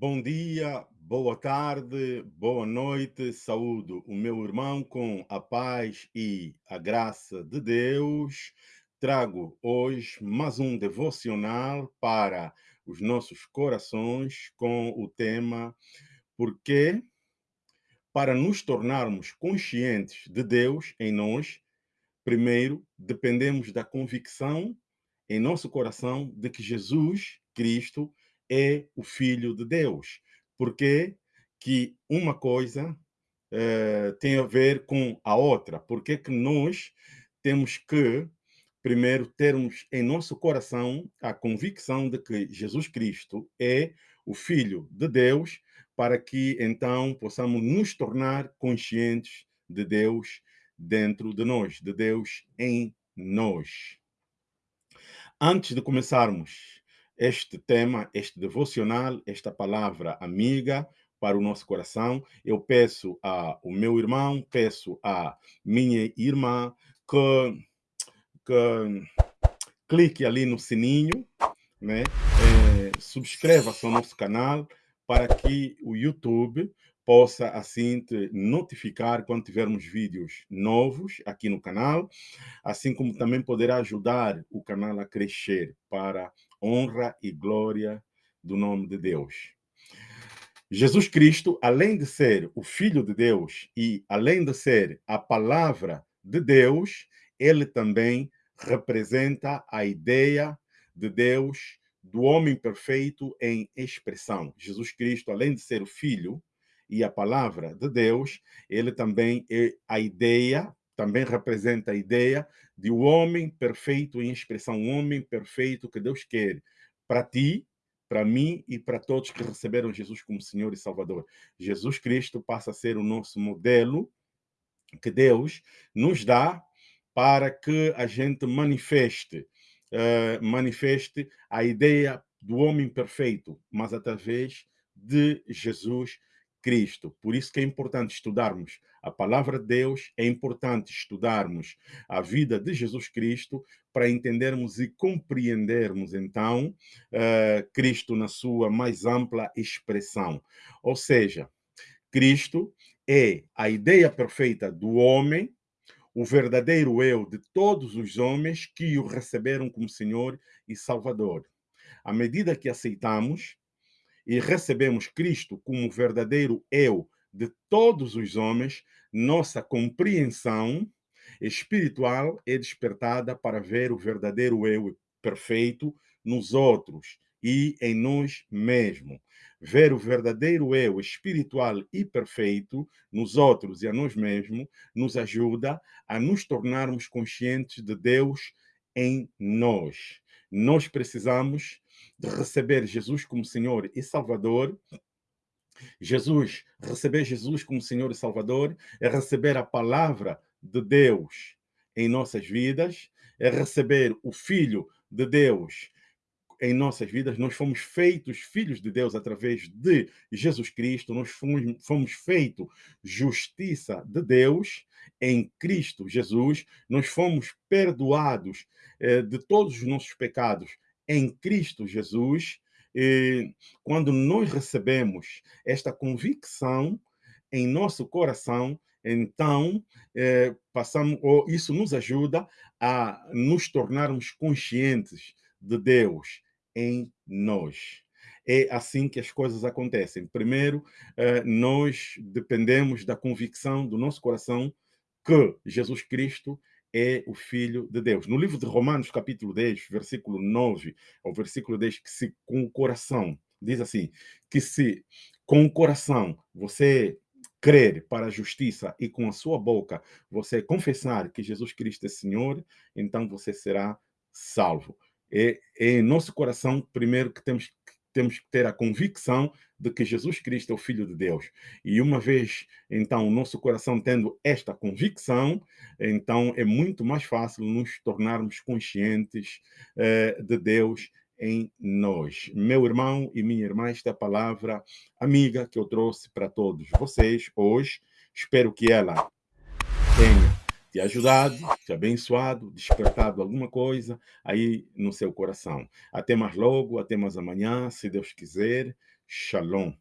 Bom dia, boa tarde, boa noite, saúdo o meu irmão com a paz e a graça de Deus. Trago hoje mais um devocional para os nossos corações com o tema Porque para nos tornarmos conscientes de Deus em nós, primeiro dependemos da convicção em nosso coração de que Jesus Cristo é o Filho de Deus. Porque que uma coisa eh, tem a ver com a outra? Porque que nós temos que, primeiro, termos em nosso coração a convicção de que Jesus Cristo é o Filho de Deus, para que então possamos nos tornar conscientes de Deus dentro de nós, de Deus em nós. Antes de começarmos este tema, este devocional, esta palavra amiga para o nosso coração, eu peço ao meu irmão, peço à minha irmã que, que clique ali no sininho, né? É, subscreva-se ao nosso canal para que o YouTube possa assim te notificar quando tivermos vídeos novos aqui no canal, assim como também poderá ajudar o canal a crescer para honra e glória do nome de Deus. Jesus Cristo, além de ser o Filho de Deus e além de ser a palavra de Deus, ele também representa a ideia de Deus, do homem perfeito em expressão. Jesus Cristo, além de ser o Filho e a palavra de Deus, ele também é a ideia, também representa a ideia de um homem perfeito em expressão, um homem perfeito que Deus quer para ti, para mim e para todos que receberam Jesus como Senhor e Salvador. Jesus Cristo passa a ser o nosso modelo que Deus nos dá para que a gente manifeste, uh, manifeste a ideia do homem perfeito, mas através de Jesus Cristo. Por isso que é importante estudarmos a palavra de Deus, é importante estudarmos a vida de Jesus Cristo para entendermos e compreendermos, então, uh, Cristo na sua mais ampla expressão. Ou seja, Cristo é a ideia perfeita do homem, o verdadeiro eu de todos os homens que o receberam como Senhor e Salvador. À medida que aceitamos, e recebemos Cristo como verdadeiro eu de todos os homens, nossa compreensão espiritual é despertada para ver o verdadeiro eu perfeito nos outros e em nós mesmos. Ver o verdadeiro eu espiritual e perfeito nos outros e a nós mesmos nos ajuda a nos tornarmos conscientes de Deus em nós. Nós precisamos de receber Jesus como Senhor e Salvador, Jesus, receber Jesus como Senhor e Salvador, é receber a palavra de Deus em nossas vidas, é receber o Filho de Deus em nossas vidas. Nós fomos feitos filhos de Deus através de Jesus Cristo, nós fomos, fomos feitos justiça de Deus em Cristo Jesus, nós fomos perdoados eh, de todos os nossos pecados em Cristo Jesus, e quando nós recebemos esta convicção em nosso coração, então eh, passamos, ou isso nos ajuda a nos tornarmos conscientes de Deus em nós. É assim que as coisas acontecem. Primeiro, eh, nós dependemos da convicção do nosso coração que Jesus Cristo é o Filho de Deus. No livro de Romanos, capítulo 10, versículo 9 ao versículo 10, que se com o coração, diz assim, que se com o coração você crer para a justiça e com a sua boca você confessar que Jesus Cristo é Senhor, então você será salvo. É, é em nosso coração, primeiro, que temos temos que ter a convicção de que Jesus Cristo é o Filho de Deus. E uma vez, então, o nosso coração tendo esta convicção, então é muito mais fácil nos tornarmos conscientes eh, de Deus em nós. Meu irmão e minha irmã, esta palavra amiga que eu trouxe para todos vocês hoje, espero que ela tenha te ajudado, te abençoado, despertado alguma coisa aí no seu coração. Até mais logo, até mais amanhã, se Deus quiser. Shalom.